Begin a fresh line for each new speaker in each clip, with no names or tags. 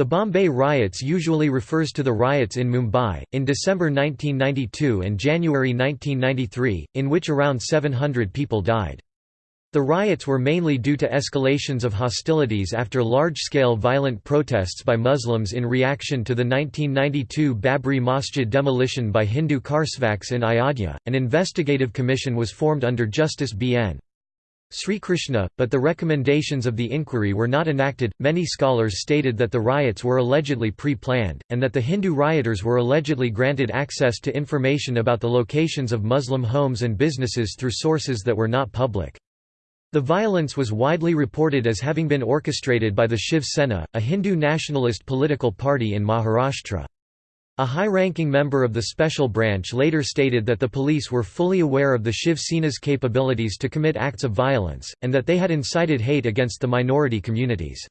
The Bombay riots usually refers to the riots in Mumbai, in December 1992 and January 1993, in which around 700 people died. The riots were mainly due to escalations of hostilities after large-scale violent protests by Muslims in reaction to the 1992 Babri Masjid demolition by Hindu Karsevaks in Ayodhya. An investigative commission was formed under Justice B.N. Sri Krishna, but the recommendations of the inquiry were not enacted. Many scholars stated that the riots were allegedly pre planned, and that the Hindu rioters were allegedly granted access to information about the locations of Muslim homes and businesses through sources that were not public. The violence was widely reported as having been orchestrated by the Shiv Sena, a Hindu nationalist political party in Maharashtra. A high-ranking member of the special branch later stated that the police were fully aware of the Shiv Sena's capabilities to commit acts of violence, and that they had incited hate against the minority communities.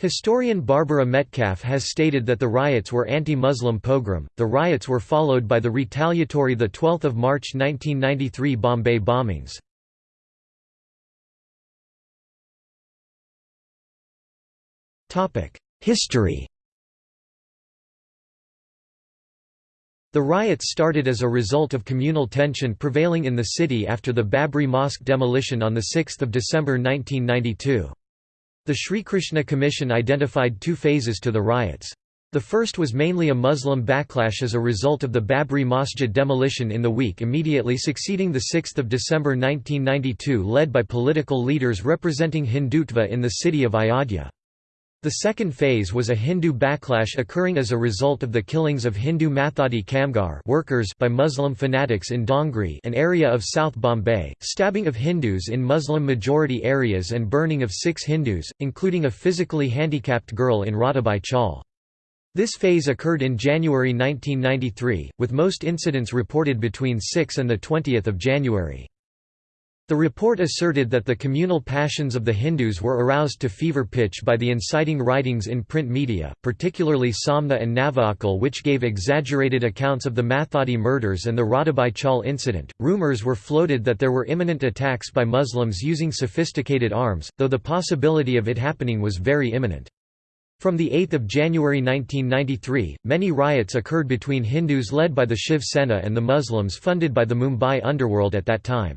Historian Barbara Metcalf has stated that the riots were anti-Muslim pogrom. The riots were followed by the retaliatory the 12th of March 1993 Bombay bombings. Topic: History The riots started as a result of communal tension prevailing in the city after the Babri Mosque demolition on 6 December 1992. The Sri Krishna Commission identified two phases to the riots. The first was mainly a Muslim backlash as a result of the Babri Masjid demolition in the week immediately succeeding 6 December 1992 led by political leaders representing Hindutva in the city of Ayodhya. The second phase was a Hindu backlash occurring as a result of the killings of Hindu Mathadi Kamgar workers by Muslim fanatics in Dongri an area of South Bombay, stabbing of Hindus in Muslim-majority areas and burning of six Hindus, including a physically handicapped girl in Radhabai Chawl. This phase occurred in January 1993, with most incidents reported between 6 and 20 January. The report asserted that the communal passions of the Hindus were aroused to fever pitch by the inciting writings in print media, particularly Samna and Navakal, which gave exaggerated accounts of the Mathadi murders and the Radhabai Chawl incident. Rumors were floated that there were imminent attacks by Muslims using sophisticated arms, though the possibility of it happening was very imminent. From 8 January 1993, many riots occurred between Hindus led by the Shiv Sena and the Muslims funded by the Mumbai underworld at that time.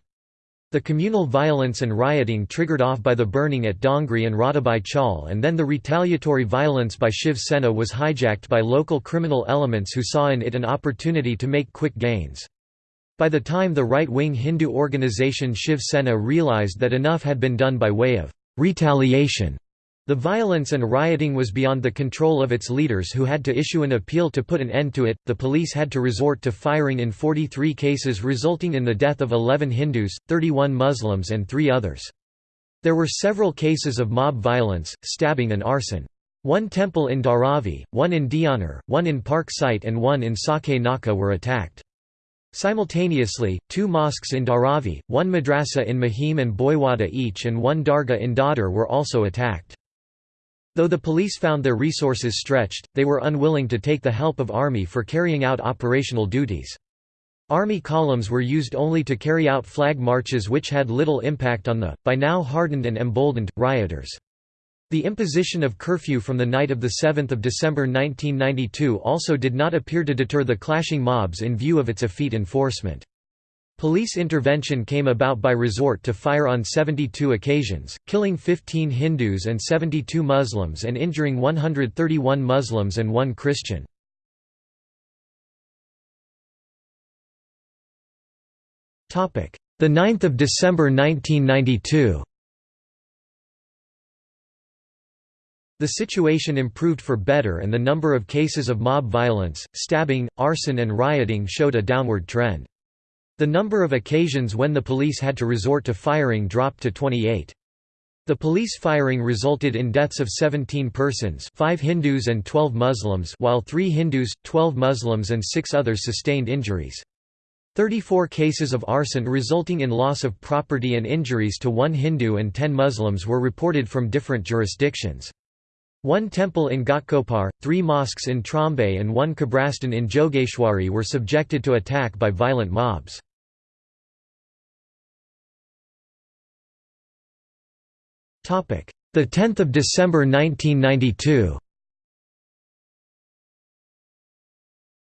The communal violence and rioting triggered off by the burning at Dongri and Radhabai Chawl and then the retaliatory violence by Shiv Sena was hijacked by local criminal elements who saw in it an opportunity to make quick gains. By the time the right-wing Hindu organization Shiv Sena realized that enough had been done by way of retaliation the violence and rioting was beyond the control of its leaders who had to issue an appeal to put an end to it. The police had to resort to firing in 43 cases, resulting in the death of 11 Hindus, 31 Muslims, and three others. There were several cases of mob violence, stabbing, and arson. One temple in Dharavi, one in Deonar, one in Park Site, and one in Saki Naka were attacked. Simultaneously, two mosques in Dharavi, one madrasa in Mahim and Bhoiwada each and one dargah in Dadar were also attacked. Though the police found their resources stretched, they were unwilling to take the help of army for carrying out operational duties. Army columns were used only to carry out flag marches which had little impact on the, by now hardened and emboldened, rioters. The imposition of curfew from the night of 7 December 1992 also did not appear to deter the clashing mobs in view of its effete enforcement. Police intervention came about by resort to fire on 72 occasions, killing 15 Hindus and 72 Muslims and injuring 131 Muslims and one Christian. The 9th of December 1992 The situation improved for better and the number of cases of mob violence, stabbing, arson and rioting showed a downward trend. The number of occasions when the police had to resort to firing dropped to 28. The police firing resulted in deaths of 17 persons 5 Hindus and 12 Muslims while 3 Hindus, 12 Muslims and 6 others sustained injuries. 34 cases of arson resulting in loss of property and injuries to one Hindu and 10 Muslims were reported from different jurisdictions. One temple in Ghatkopar, three mosques in Trombay and one Kabrastan in Jogeshwari were subjected to attack by violent mobs. Topic: The 10th of December 1992.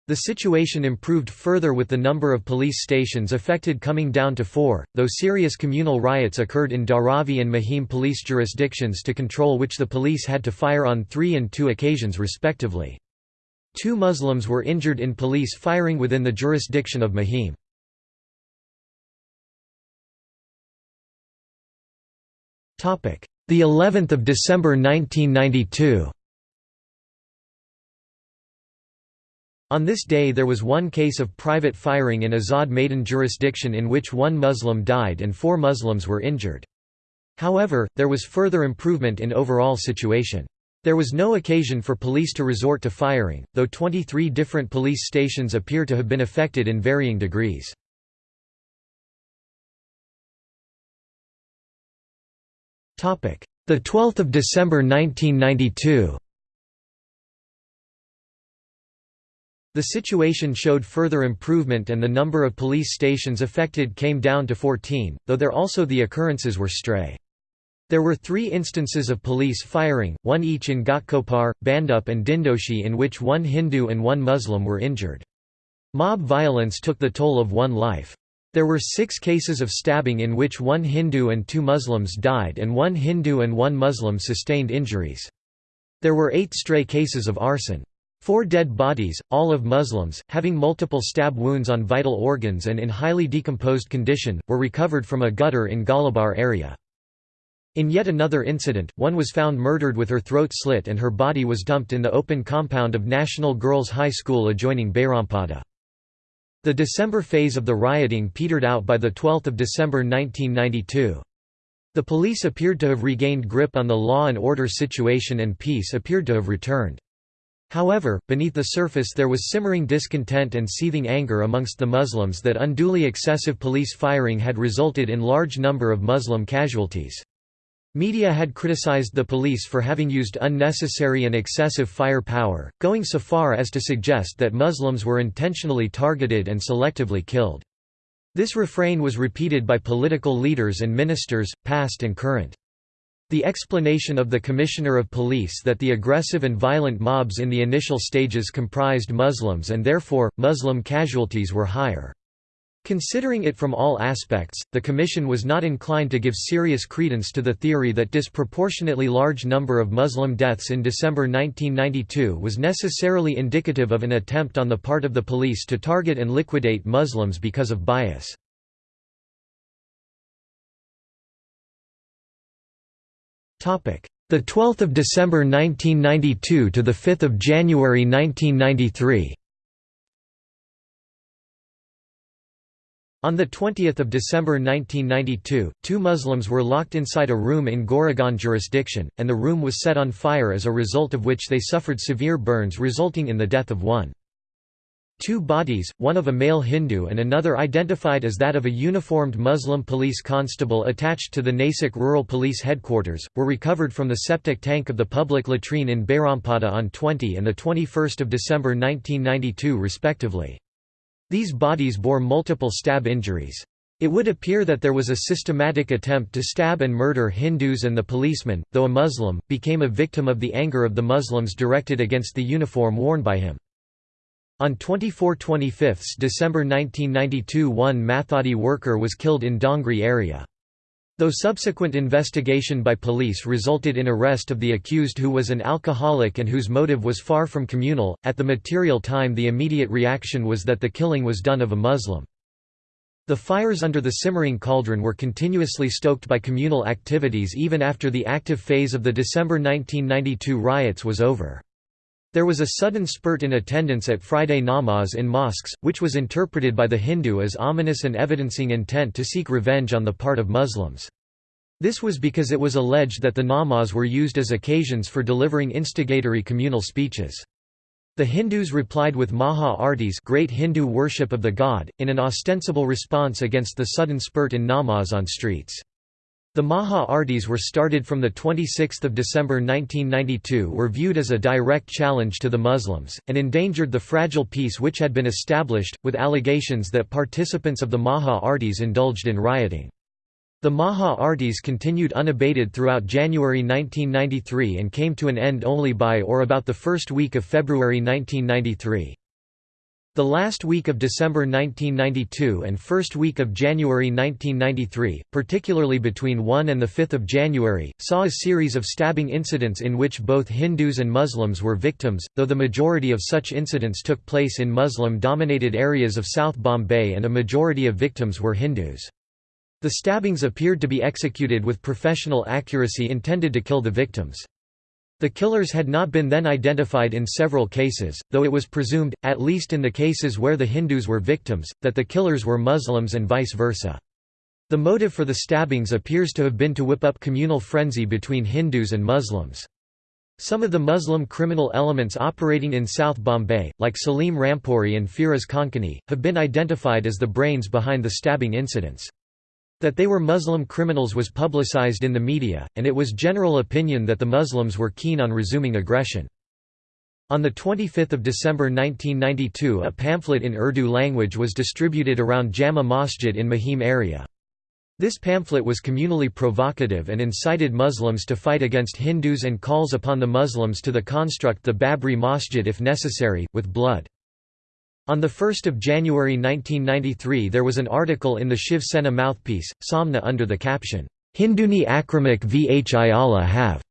The situation improved further with the number of police stations affected coming down to four, though serious communal riots occurred in Dharavi and Mahim police jurisdictions to control which the police had to fire on three and two occasions respectively. Two Muslims were injured in police firing within the jurisdiction of Mahim. The 11th of December 1992 On this day there was one case of private firing in Azad Maidan jurisdiction in which one Muslim died and four Muslims were injured. However, there was further improvement in overall situation. There was no occasion for police to resort to firing, though 23 different police stations appear to have been affected in varying degrees. The 12th of December 1992 The situation showed further improvement and the number of police stations affected came down to 14, though there also the occurrences were stray. There were three instances of police firing, one each in Ghatkopar, Bhandup and Dindoshi in which one Hindu and one Muslim were injured. Mob violence took the toll of one life. There were six cases of stabbing in which one Hindu and two Muslims died and one Hindu and one Muslim sustained injuries. There were eight stray cases of arson. Four dead bodies, all of Muslims, having multiple stab wounds on vital organs and in highly decomposed condition, were recovered from a gutter in Galibar area. In yet another incident, one was found murdered with her throat slit and her body was dumped in the open compound of National Girls High School adjoining Behrampada. The December phase of the rioting petered out by 12 December 1992. The police appeared to have regained grip on the law and order situation and peace appeared to have returned. However, beneath the surface there was simmering discontent and seething anger amongst the Muslims that unduly excessive police firing had resulted in large number of Muslim casualties. Media had criticized the police for having used unnecessary and excessive firepower, going so far as to suggest that Muslims were intentionally targeted and selectively killed. This refrain was repeated by political leaders and ministers, past and current. The explanation of the Commissioner of Police that the aggressive and violent mobs in the initial stages comprised Muslims and therefore, Muslim casualties were higher. Considering it from all aspects, the Commission was not inclined to give serious credence to the theory that disproportionately large number of Muslim deaths in December 1992 was necessarily indicative of an attempt on the part of the police to target and liquidate Muslims because of bias. The 12th of December 1992 to the 5th of January 1993. On 20 December 1992, two Muslims were locked inside a room in Goregaon jurisdiction, and the room was set on fire as a result of which they suffered severe burns resulting in the death of one. Two bodies, one of a male Hindu and another identified as that of a uniformed Muslim police constable attached to the Nasik Rural Police Headquarters, were recovered from the septic tank of the public latrine in Behrampada on 20 and 21 December 1992 respectively. These bodies bore multiple stab injuries. It would appear that there was a systematic attempt to stab and murder Hindus and the policeman, though a Muslim, became a victim of the anger of the Muslims directed against the uniform worn by him. On 24–25 December 1992 one Mathadi worker was killed in Dongri area. Though subsequent investigation by police resulted in arrest of the accused who was an alcoholic and whose motive was far from communal, at the material time the immediate reaction was that the killing was done of a Muslim. The fires under the simmering cauldron were continuously stoked by communal activities even after the active phase of the December 1992 riots was over. There was a sudden spurt in attendance at Friday namaz in mosques, which was interpreted by the Hindu as ominous and evidencing intent to seek revenge on the part of Muslims. This was because it was alleged that the namaz were used as occasions for delivering instigatory communal speeches. The Hindus replied with Maha Artis great Hindu worship of the god, in an ostensible response against the sudden spurt in namaz on streets. The Maha Artis were started from 26 December 1992 were viewed as a direct challenge to the Muslims, and endangered the fragile peace which had been established, with allegations that participants of the Maha Artis indulged in rioting. The Maha Artis continued unabated throughout January 1993 and came to an end only by or about the first week of February 1993. The last week of December 1992 and first week of January 1993, particularly between 1 and 5 January, saw a series of stabbing incidents in which both Hindus and Muslims were victims, though the majority of such incidents took place in Muslim-dominated areas of South Bombay and a majority of victims were Hindus. The stabbings appeared to be executed with professional accuracy intended to kill the victims. The killers had not been then identified in several cases, though it was presumed, at least in the cases where the Hindus were victims, that the killers were Muslims and vice versa. The motive for the stabbings appears to have been to whip up communal frenzy between Hindus and Muslims. Some of the Muslim criminal elements operating in South Bombay, like Salim Rampuri and Firoz Konkani, have been identified as the brains behind the stabbing incidents. That they were Muslim criminals was publicized in the media, and it was general opinion that the Muslims were keen on resuming aggression. On 25 December 1992 a pamphlet in Urdu language was distributed around Jama Masjid in Mahim area. This pamphlet was communally provocative and incited Muslims to fight against Hindus and calls upon the Muslims to the construct the Babri Masjid if necessary, with blood. On 1 January 1993 there was an article in the Shiv Sena mouthpiece, Samna under the caption, Hinduni Akramak Vhila have.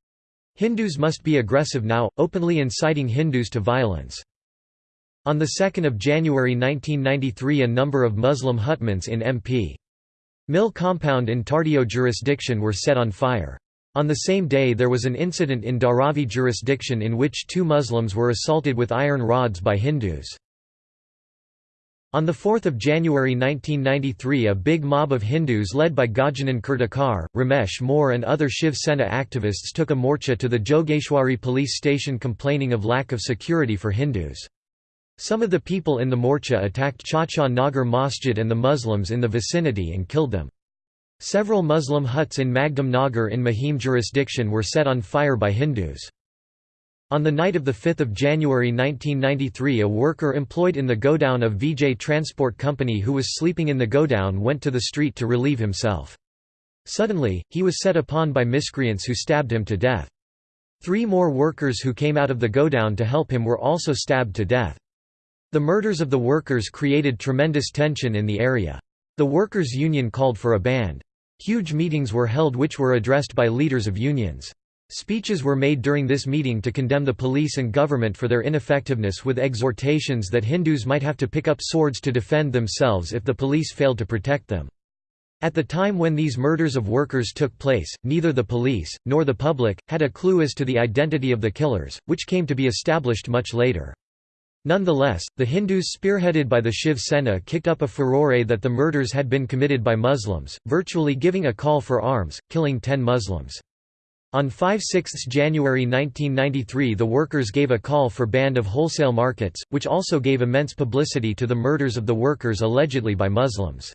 Hindus must be aggressive now, openly inciting Hindus to violence. On 2 January 1993 a number of Muslim hutments in MP. Mill compound in Tardeo jurisdiction were set on fire. On the same day there was an incident in Dharavi jurisdiction in which two Muslims were assaulted with iron rods by Hindus. On 4 January 1993 a big mob of Hindus led by Gajanan Kirtikar, Ramesh More and other Shiv Sena activists took a morcha to the Jogeshwari police station complaining of lack of security for Hindus. Some of the people in the morcha attacked Chacha Nagar Masjid and the Muslims in the vicinity and killed them. Several Muslim huts in Magdam Nagar in Mahim jurisdiction were set on fire by Hindus. On the night of 5 January 1993 a worker employed in the godown of VJ Transport Company who was sleeping in the godown went to the street to relieve himself. Suddenly, he was set upon by miscreants who stabbed him to death. Three more workers who came out of the godown to help him were also stabbed to death. The murders of the workers created tremendous tension in the area. The workers' union called for a bandh. Huge meetings were held which were addressed by leaders of unions. Speeches were made during this meeting to condemn the police and government for their ineffectiveness with exhortations that Hindus might have to pick up swords to defend themselves if the police failed to protect them. At the time when these murders of workers took place, neither the police, nor the public, had a clue as to the identity of the killers, which came to be established much later. Nonetheless, the Hindus spearheaded by the Shiv Sena kicked up a furore that the murders had been committed by Muslims, virtually giving a call for arms, killing ten Muslims. On 5–6 January 1993 the workers gave a call for bandh of wholesale markets, which also gave immense publicity to the murders of the workers allegedly by Muslims.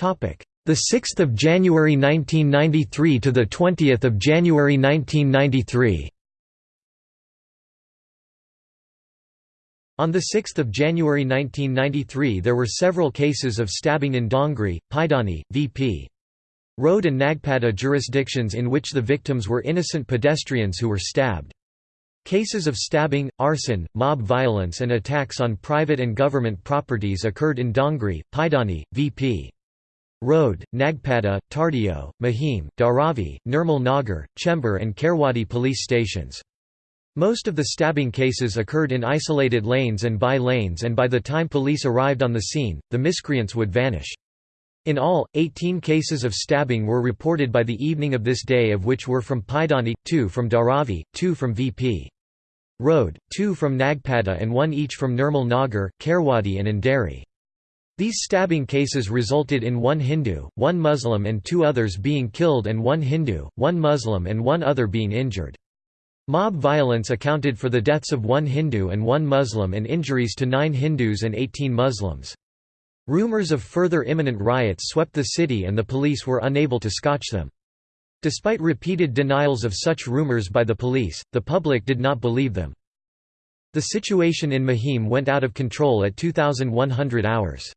The 6th of January 1993 to the 20th of January 1993. On 6 January 1993 there were several cases of stabbing in Dongri, Pydhonie, VP. Road and Nagpada jurisdictions in which the victims were innocent pedestrians who were stabbed. Cases of stabbing, arson, mob violence and attacks on private and government properties occurred in Dongri, Pydhonie, VP. Road, Nagpada, Tardeo, Mahim, Dharavi, Nirmal Nagar, Chembur and Kherwadi police stations. Most of the stabbing cases occurred in isolated lanes and by lanes and by the time police arrived on the scene, the miscreants would vanish. In all, 18 cases of stabbing were reported by the evening of this day of which were from Pydhonie, 2 from Dharavi, 2 from VP. Road, 2 from Nagpada and 1 each from Nirmal Nagar, Kherwadi and Andheri. These stabbing cases resulted in one Hindu, one Muslim and two others being killed and one Hindu, one Muslim and one other being injured. Mob violence accounted for the deaths of one Hindu and one Muslim and injuries to nine Hindus and 18 Muslims. Rumors of further imminent riots swept the city and the police were unable to scotch them. Despite repeated denials of such rumors by the police, the public did not believe them. The situation in Mahim went out of control at 2100 hours.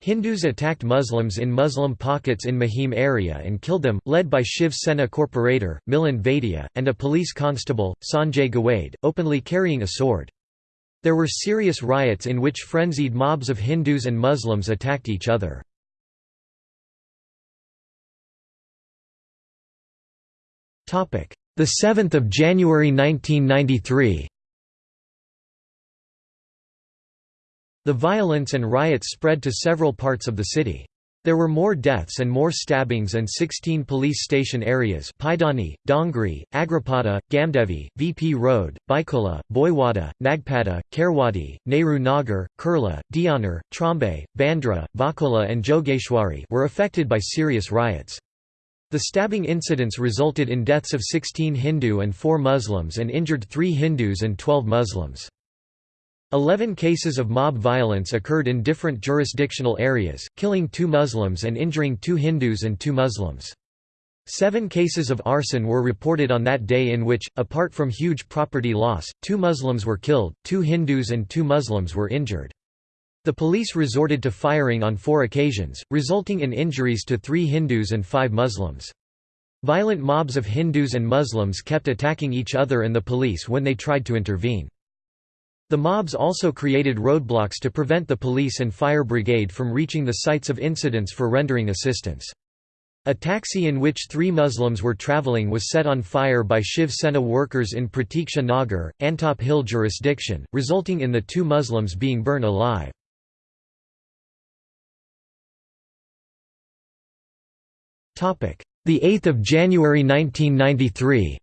Hindus attacked Muslims in Muslim pockets in Mahim area and killed them, led by Shiv Sena corporator, Milind Vaidya, and a police constable, Sanjay Gawade, openly carrying a sword. There were serious riots in which frenzied mobs of Hindus and Muslims attacked each other. The 7th of January 1993 The violence and riots spread to several parts of the city. There were more deaths and more stabbings and 16 police station areas Pydhonie, Dongri, Agripada, Gamdevi, VP Road, Byculla, Bhoiwada, Nagpada, Kherwadi, Nehru Nagar, Kurla, Deonar, Trombay, Bandra, Vakola and Jogeshwari were affected by serious riots. The stabbing incidents resulted in deaths of 16 Hindu and 4 Muslims and injured 3 Hindus and 12 Muslims. Eleven cases of mob violence occurred in different jurisdictional areas, killing two Muslims and injuring two Hindus and two Muslims. Seven cases of arson were reported on that day in which, apart from huge property loss, two Muslims were killed, two Hindus and two Muslims were injured. The police resorted to firing on four occasions, resulting in injuries to three Hindus and five Muslims. Violent mobs of Hindus and Muslims kept attacking each other and the police when they tried to intervene. The mobs also created roadblocks to prevent the police and fire brigade from reaching the sites of incidents for rendering assistance. A taxi in which three Muslims were traveling was set on fire by Shiv Sena workers in Pratiksha Nagar, Antop Hill jurisdiction, resulting in the two Muslims being burned alive. The 8th of January 1993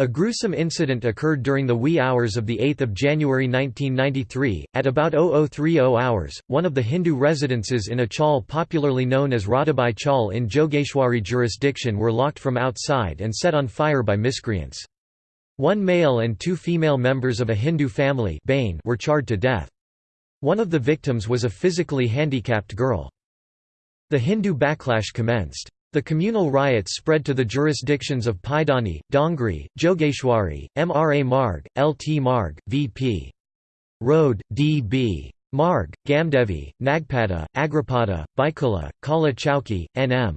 A gruesome incident occurred during the wee hours of 8 January 1993, at about 0030 hours, one of the Hindu residences in a chawl popularly known as Radhabai Chawl in Jogeshwari jurisdiction were locked from outside and set on fire by miscreants. One male and two female members of a Hindu family were charred to death. One of the victims was a physically handicapped girl. The Hindu backlash commenced. The communal riots spread to the jurisdictions of Pydhonie, Dongri, Jogeshwari, Mra Marg, Lt Marg, Vp. Road, D.B. Marg, Gamdevi, Nagpada, Agripada, Byculla, Kala Chowki, N.M.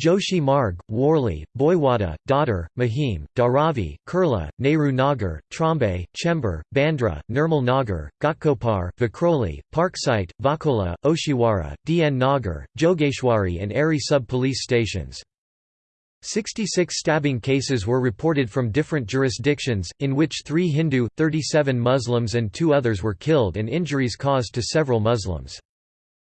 Joshi Marg, Worli, Bhoiwada, Dadar, Mahim, Dharavi, Kurla, Nehru Nagar, Trombay, Chembur, Bandra, Nirmal Nagar, Ghatkopar, Vikhroli, Parksite, Vakola, Oshiwara, DN Nagar, Jogeshwari and Aarey sub-police stations. 66 stabbing cases were reported from different jurisdictions, in which three Hindu, 37 Muslims and two others were killed and injuries caused to several Muslims.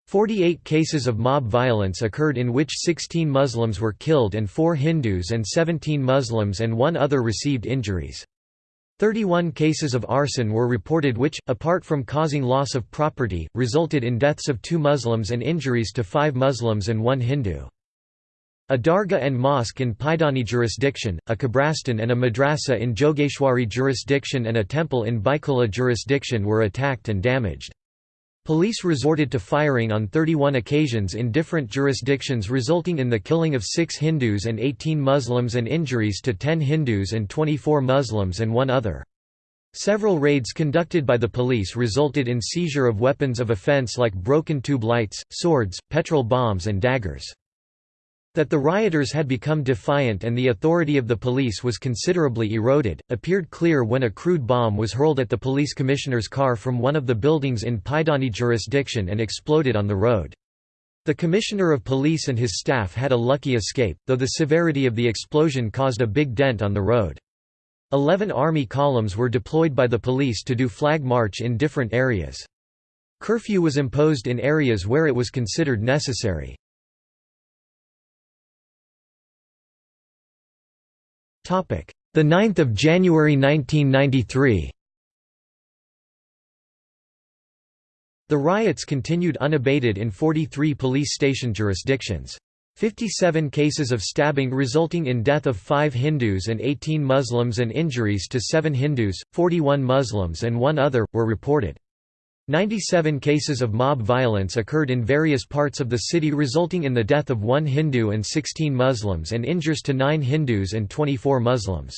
48 cases of mob violence occurred in which 16 Muslims were killed and 4 Hindus and 17 Muslims and one other received injuries. 31 cases of arson were reported which, apart from causing loss of property, resulted in deaths of two Muslims and injuries to five Muslims and one Hindu. A dargah and mosque in Pydhonie jurisdiction, a Kabrastan and a madrasa in Jogeshwari jurisdiction and a temple in Byculla jurisdiction were attacked and damaged. Police resorted to firing on 31 occasions in different jurisdictions resulting in the killing of 6 Hindus and 18 Muslims and injuries to 10 Hindus and 24 Muslims and one other. Several raids conducted by the police resulted in seizure of weapons of offense like broken tube lights, swords, petrol bombs and daggers. That the rioters had become defiant and the authority of the police was considerably eroded, appeared clear when a crude bomb was hurled at the police commissioner's car from one of the buildings in Pydhonie jurisdiction and exploded on the road. The commissioner of police and his staff had a lucky escape, though the severity of the explosion caused a big dent on the road. Eleven army columns were deployed by the police to do flag march in different areas. Curfew was imposed in areas where it was considered necessary. The 9th of January 1993. The riots continued unabated in 43 police station jurisdictions. 57 cases of stabbing resulting in death of 5 Hindus and 18 Muslims and injuries to 7 Hindus, 41 Muslims and one other, were reported. 97 cases of mob violence occurred in various parts of the city resulting in the death of one Hindu and 16 Muslims and injures to 9 Hindus and 24 Muslims.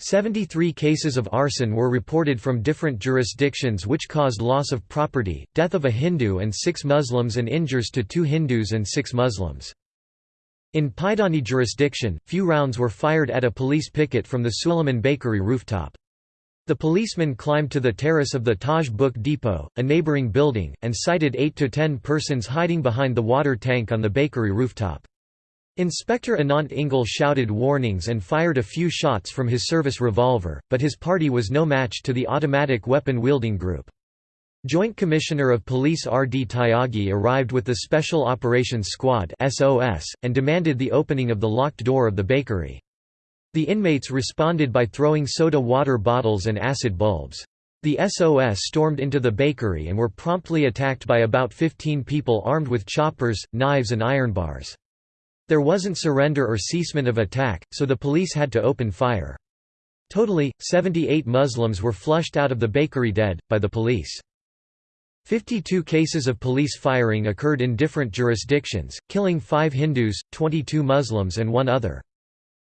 Seventy-three cases of arson were reported from different jurisdictions which caused loss of property, death of a Hindu and six Muslims and injures to two Hindus and six Muslims. In Pydhonie jurisdiction, few rounds were fired at a police picket from the Suleman Bakery rooftop. The policeman climbed to the terrace of the Taj Book Depot, a neighboring building, and sighted 8 to 10 persons hiding behind the water tank on the bakery rooftop. Inspector Anant Ingle shouted warnings and fired a few shots from his service revolver, but his party was no match to the automatic weapon-wielding group. Joint Commissioner of Police R. D. Tyagi arrived with the Special Operations Squad and demanded the opening of the locked door of the bakery. The inmates responded by throwing soda water bottles and acid bulbs. The SOS stormed into the bakery and were promptly attacked by about 15 people armed with choppers, knives and iron bars. There wasn't surrender or ceasement of attack, so the police had to open fire. Totally, 78 Muslims were flushed out of the bakery dead, by the police. 52 cases of police firing occurred in different jurisdictions, killing five Hindus, 22 Muslims and one other.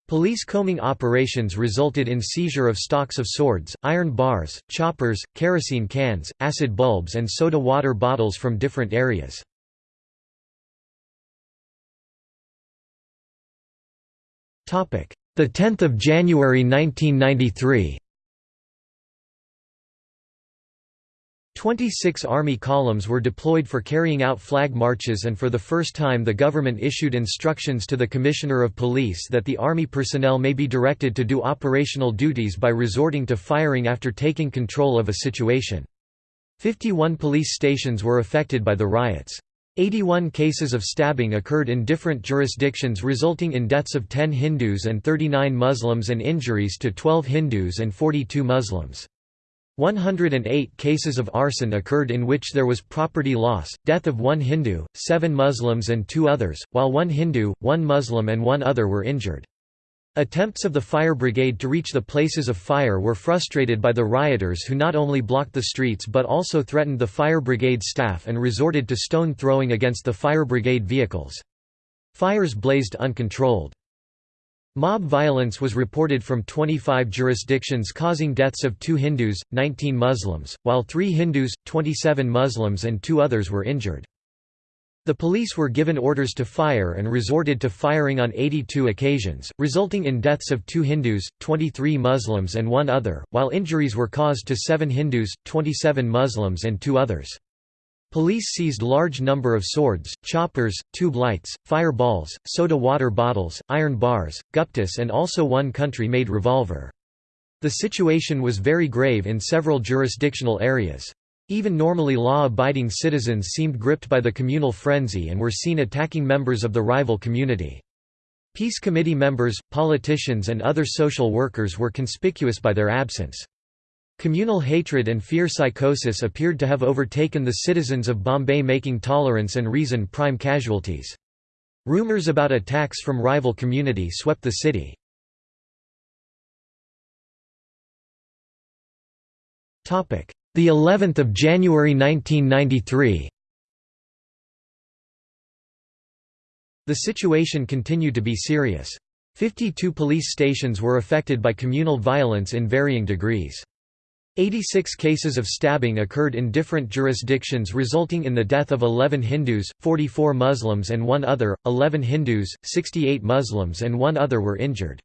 Police combing operations resulted in seizure of stocks of swords, iron bars, choppers, kerosene cans, acid bulbs and soda water bottles from different areas. The 10th of January 1993. 26 Army columns were deployed for carrying out flag marches and for the first time the government issued instructions to the Commissioner of Police that the Army personnel may be directed to do operational duties by resorting to firing after taking control of a situation. 51 police stations were affected by the riots. 81 cases of stabbing occurred in different jurisdictions resulting in deaths of 10 Hindus and 39 Muslims and injuries to 12 Hindus and 42 Muslims. 108 cases of arson occurred in which there was property loss, death of one Hindu, seven Muslims and two others, while one Hindu, one Muslim and one other were injured. Attempts of the fire brigade to reach the places of fire were frustrated by the rioters who not only blocked the streets but also threatened the fire brigade staff and resorted to stone throwing against the fire brigade vehicles. Fires blazed uncontrolled. Mob violence was reported from 25 jurisdictions causing deaths of two Hindus, 19 Muslims, while three Hindus, 27 Muslims and two others were injured. The police were given orders to fire and resorted to firing on 82 occasions, resulting in deaths of two Hindus, 23 Muslims and one other, while injuries were caused to seven Hindus, 27 Muslims and two others. Police seized large number of swords, choppers, tube lights, fireballs, soda water bottles, iron bars, guptis and also one country-made revolver. The situation was very grave in several jurisdictional areas. Even normally law-abiding citizens seemed gripped by the communal frenzy and were seen attacking members of the rival community. Peace committee members, politicians and other social workers were conspicuous by their absence. Communal hatred and fear psychosis appeared to have overtaken the citizens of Bombay making tolerance and reason prime casualties. Rumors about attacks from rival community swept the city. The 11th of January 1993. The situation continued to be serious. 52 police stations were affected by communal violence in varying degrees. 86 cases of stabbing occurred in different jurisdictions resulting in the death of 11 Hindus, 44 Muslims and one other, 11 Hindus, 68 Muslims and one other were injured.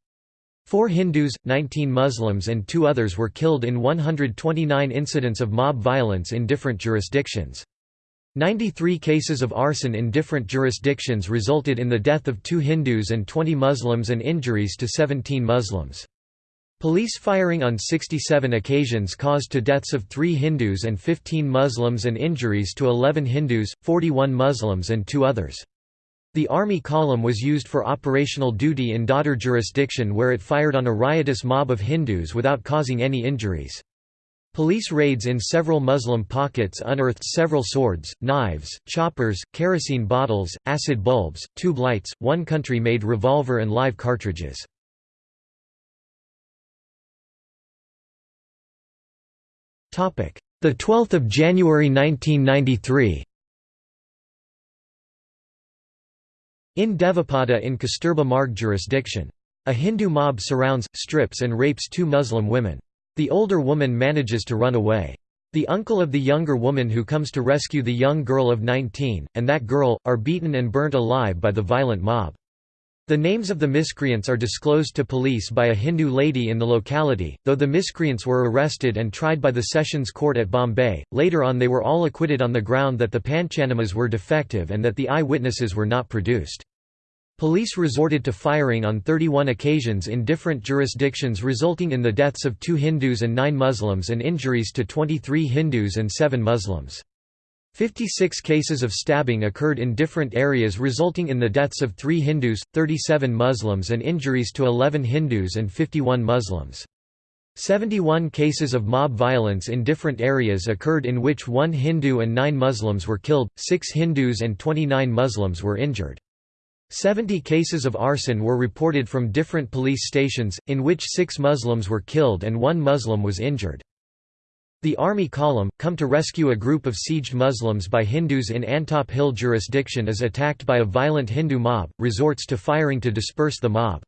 Four Hindus, 19 Muslims and two others were killed in 129 incidents of mob violence in different jurisdictions. 93 cases of arson in different jurisdictions resulted in the death of two Hindus and 20 Muslims and injuries to 17 Muslims. Police firing on 67 occasions caused to deaths of 3 Hindus and 15 Muslims and injuries to 11 Hindus, 41 Muslims and two others. The Army column was used for operational duty in Dadar jurisdiction where it fired on a riotous mob of Hindus without causing any injuries. Police raids in several Muslim pockets unearthed several swords, knives, choppers, kerosene bottles, acid bulbs, tube lights, one country-made revolver and live cartridges. The 12th of January 1993 In Devapada in Kasturba Marg jurisdiction A Hindu mob surrounds, strips and rapes two Muslim women. The older woman manages to run away. The uncle of the younger woman who comes to rescue the young girl of 19, and that girl, are beaten and burnt alive by the violent mob. The names of the miscreants are disclosed to police by a Hindu lady in the locality, though the miscreants were arrested and tried by the Sessions Court at Bombay. Later on, they were all acquitted on the ground that the Panchanamas were defective and that the eyewitnesses were not produced. Police resorted to firing on 31 occasions in different jurisdictions resulting in the deaths of two Hindus and nine Muslims and injuries to 23 Hindus and seven Muslims. 56 cases of stabbing occurred in different areas resulting in the deaths of three Hindus, 37 Muslims and injuries to 11 Hindus and 51 Muslims. 71 cases of mob violence in different areas occurred in which one Hindu and nine Muslims were killed, six Hindus and 29 Muslims were injured. Seventy cases of arson were reported from different police stations, in which six Muslims were killed and one Muslim was injured. The Army column, come to rescue a group of sieged Muslims by Hindus in Antop Hill jurisdiction is attacked by a violent Hindu mob, resorts to firing to disperse the mob.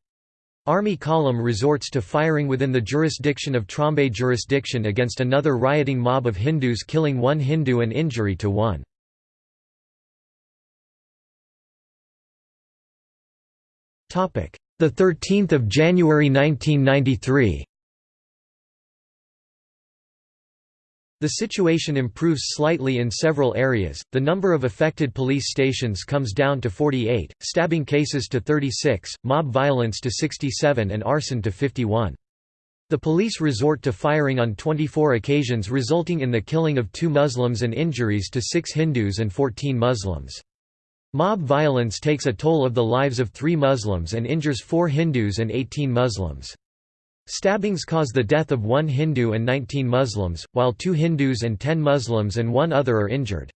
Army column resorts to firing within the jurisdiction of Trombay jurisdiction against another rioting mob of Hindus killing one Hindu and injury to one. The 13th of January 1993. The situation improves slightly in several areas, the number of affected police stations comes down to 48, stabbing cases to 36, mob violence to 67 and arson to 51. The police resort to firing on 24 occasions resulting in the killing of two Muslims and injuries to six Hindus and 14 Muslims. Mob violence takes a toll of the lives of three Muslims and injures four Hindus and 18 Muslims. Stabbings cause the death of one Hindu and 19 Muslims, while two Hindus and 10 Muslims and one other are injured.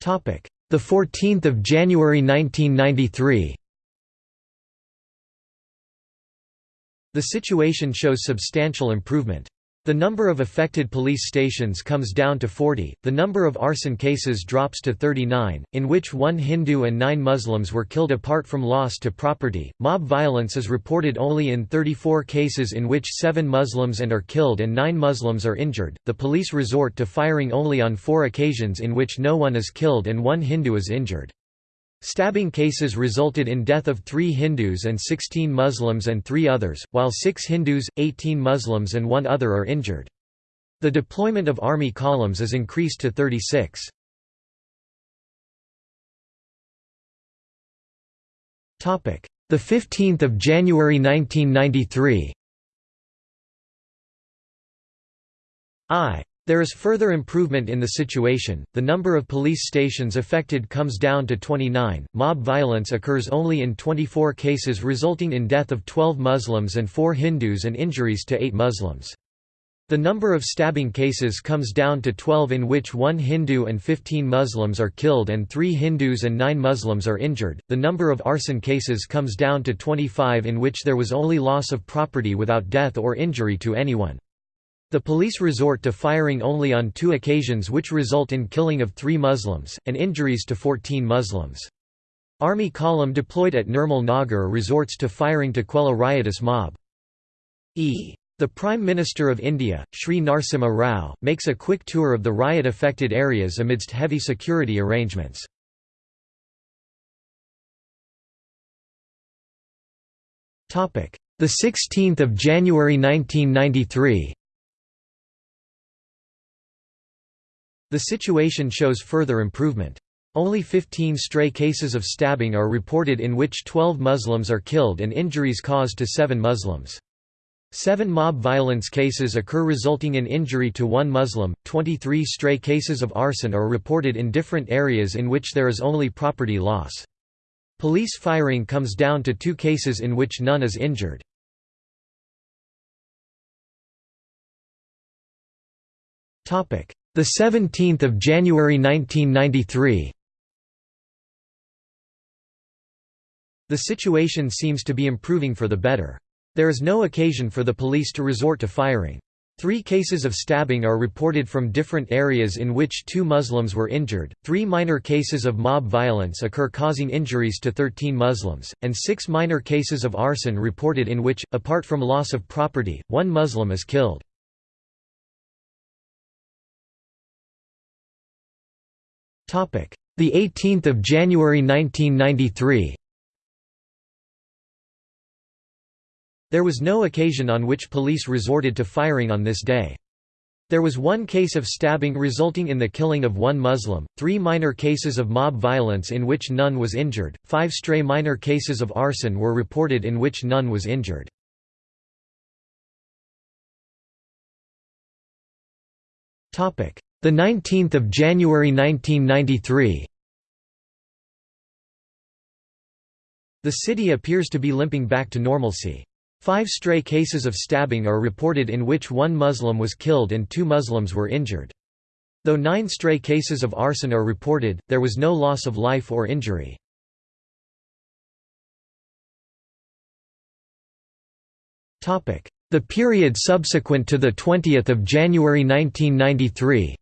The 14th of January 1993 The situation shows substantial improvement. The number of affected police stations comes down to 40, the number of arson cases drops to 39, in which one Hindu and nine Muslims were killed apart from loss to property. Mob violence is reported only in 34 cases in which seven Muslims and are killed and nine Muslims are injured. The police resort to firing only on four occasions in which no one is killed and one Hindu is injured. Stabbing cases resulted in death of three Hindus and 16 Muslims and three others, while six Hindus, 18 Muslims and one other are injured. The deployment of army columns is increased to 36. The 15th of January 1993. I there is further improvement in the situation, the number of police stations affected comes down to 29, mob violence occurs only in 24 cases resulting in death of 12 Muslims and 4 Hindus and injuries to 8 Muslims. The number of stabbing cases comes down to 12 in which 1 Hindu and 15 Muslims are killed and 3 Hindus and 9 Muslims are injured. The number of arson cases comes down to 25 in which there was only loss of property without death or injury to anyone. The police resort to firing only on two occasions which result in killing of three Muslims, and injuries to 14 Muslims. Army column deployed at Nirmal Nagar resorts to firing to quell a riotous mob. E. The Prime Minister of India, Sri Narasimha Rao, makes a quick tour of the riot-affected areas amidst heavy security arrangements. The 16th of January 1993. The situation shows further improvement. Only 15 stray cases of stabbing are reported in which 12 Muslims are killed and injuries caused to 7 Muslims. Seven mob violence cases occur resulting in injury to one Muslim, 23 stray cases of arson are reported in different areas in which there is only property loss. Police firing comes down to two cases in which none is injured. The 17th of January 1993. The situation seems to be improving for the better. There is no occasion for the police to resort to firing. Three cases of stabbing are reported from different areas in which two Muslims were injured, three minor cases of mob violence occur causing injuries to 13 Muslims, and six minor cases of arson reported in which, apart from loss of property, one Muslim is killed. The 18th of January 1993 There was no occasion on which police resorted to firing on this day. There was one case of stabbing resulting in the killing of one Muslim, three minor cases of mob violence in which none was injured, five stray minor cases of arson were reported in which none was injured. The 19th of January 1993 The city appears to be limping back to normalcy. Five stray cases of stabbing are reported in which one Muslim was killed and two Muslims were injured. Though nine stray cases of arson are reported, there was no loss of life or injury. The period subsequent to 20 January 1993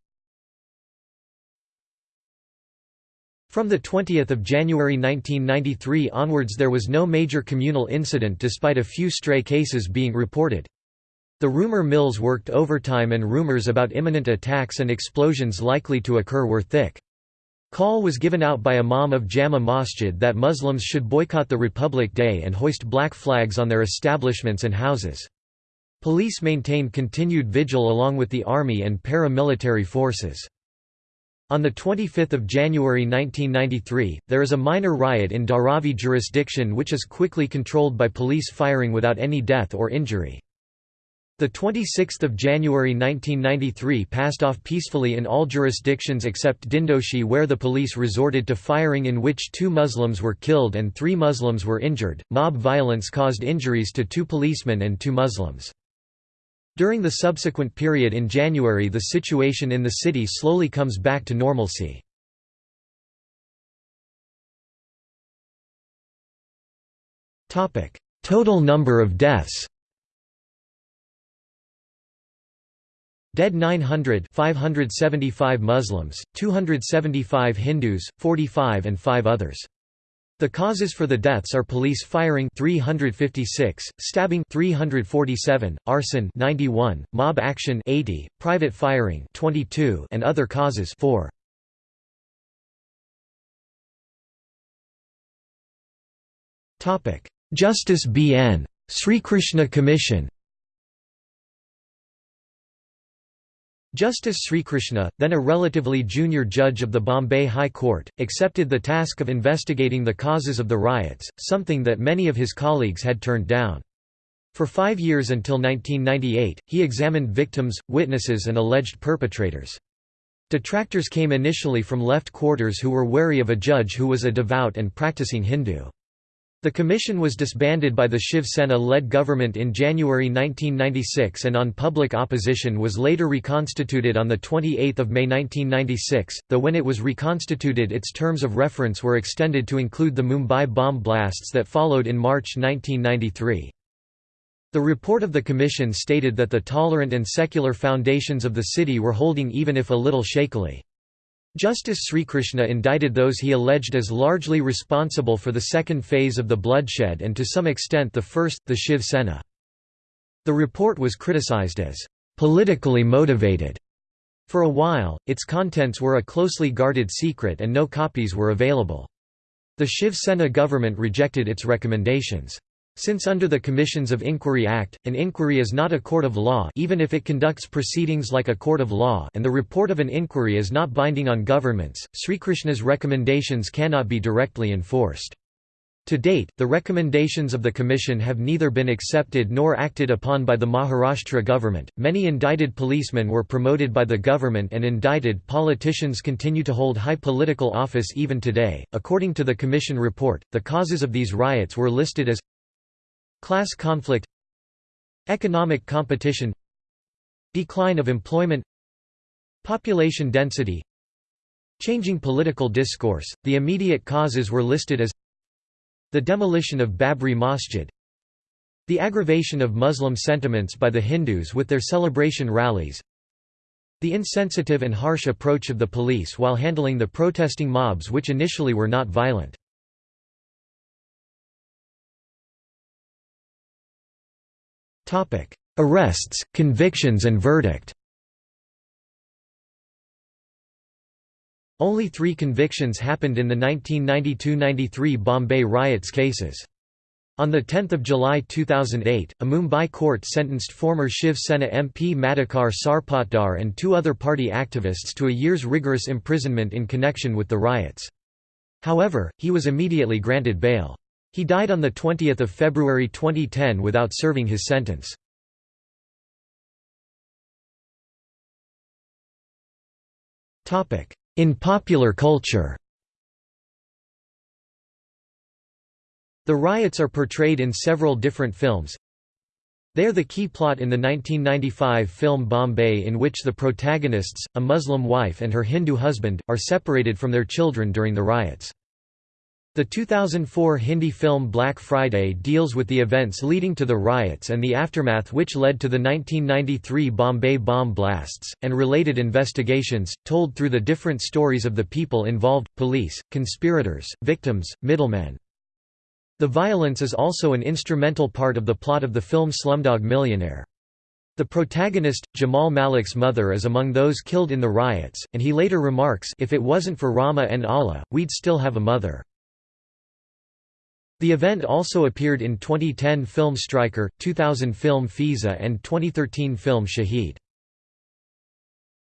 From 20 January 1993 onwards there was no major communal incident despite a few stray cases being reported. The rumor mills worked overtime and rumors about imminent attacks and explosions likely to occur were thick. Call was given out by Imam of Jama Masjid that Muslims should boycott the Republic Day and hoist black flags on their establishments and houses. Police maintained continued vigil along with the army and paramilitary forces. On 25 January 1993, there is a minor riot in Dharavi jurisdiction which is quickly controlled by police firing without any death or injury. The 26th of January 1993 passed off peacefully in all jurisdictions except Dindoshi where the police resorted to firing in which two Muslims were killed and three Muslims were injured. Mob violence caused injuries to two policemen and two Muslims. During the subsequent period in January the situation in the city slowly comes back to normalcy. Total number of deaths Dead 900 575 Muslims, 275 Hindus, 45 and 5 others. The causes for the deaths are police firing 356, stabbing 347, arson 91, mob action 80, private firing 22 and other causes 4. Topic: Justice B.N. Srikrishna Commission Justice Srikrishna, then a relatively junior judge of the Bombay High Court, accepted the task of investigating the causes of the riots, something that many of his colleagues had turned down. For five years until 1998, he examined victims, witnesses and alleged perpetrators. Detractors came initially from left quarters who were wary of a judge who was a devout and practicing Hindu. The commission was disbanded by the Shiv Sena-led government in January 1996 and on public opposition was later reconstituted on 28 May 1996, though when it was reconstituted its terms of reference were extended to include the Mumbai bomb blasts that followed in March 1993. The report of the commission stated that the tolerant and secular foundations of the city were holding even if a little shakily. Justice Srikrishna indicted those he alleged as largely responsible for the second phase of the bloodshed and to some extent the first, the Shiv Sena. The report was criticized as politically motivated. For a while, its contents were a closely guarded secret and no copies were available. The Shiv Sena government rejected its recommendations. Since under the Commissions of Inquiry Act, an inquiry is not a court of law even if it conducts proceedings like a court of law and the report of an inquiry is not binding on governments, Srikrishna's recommendations cannot be directly enforced. To date, the recommendations of the Commission have neither been accepted nor acted upon by the Maharashtra government. Many indicted policemen were promoted by the government, and indicted politicians continue to hold high political office even today. According to the Commission report, the causes of these riots were listed as Class conflict Economic competition Decline of employment Population density Changing political discourse, the immediate causes were listed as The demolition of Babri Masjid The aggravation of Muslim sentiments by the Hindus with their celebration rallies The insensitive and harsh approach of the police while handling the protesting mobs which initially were not violent. Arrests, convictions and verdict Only three convictions happened in the 1992–93 Bombay riots cases. On 10 July 2008, a Mumbai court sentenced former Shiv Sena MP Madhukar Sarpotdar and two other party activists to a year's rigorous imprisonment in connection with the riots. However, he was immediately granted bail. He died on 20 February 2010 without serving his sentence. In popular culture The riots are portrayed in several different films. They are the key plot in the 1995 film Bombay in which the protagonists, a Muslim wife and her Hindu husband, are separated from their children during the riots. The 2004 Hindi film Black Friday deals with the events leading to the riots and the aftermath which led to the 1993 Bombay bomb blasts, and related investigations, told through the different stories of the people involved, police, conspirators, victims, middlemen. The violence is also an instrumental part of the plot of the film Slumdog Millionaire. The protagonist, Jamal Malik's mother is among those killed in the riots, and he later remarks if it wasn't for Rama and Allah, we'd still have a mother. The event also appeared in 2010 film Striker, 2000 film Fiza and 2013 film Shahid.